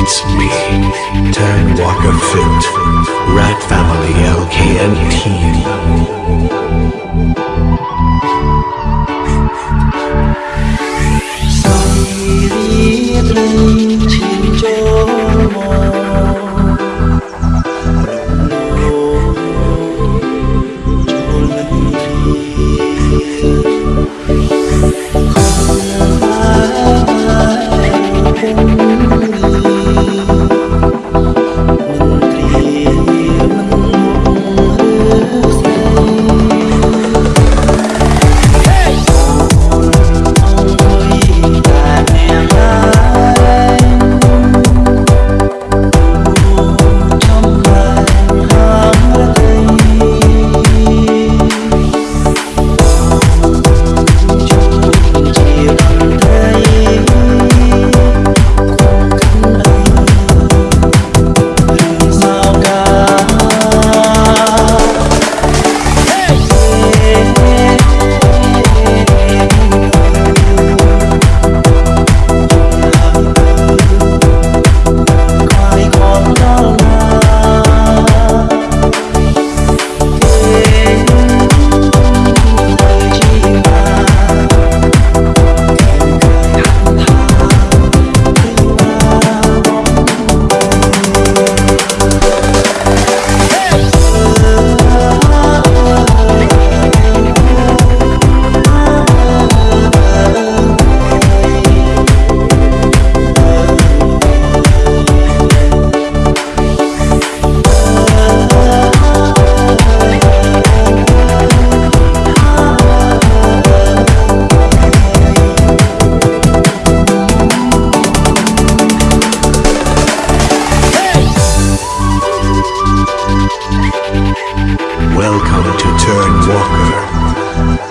It's me, Tan Walker Fit, Rat Family LKNT. Welcome to Turn Walker.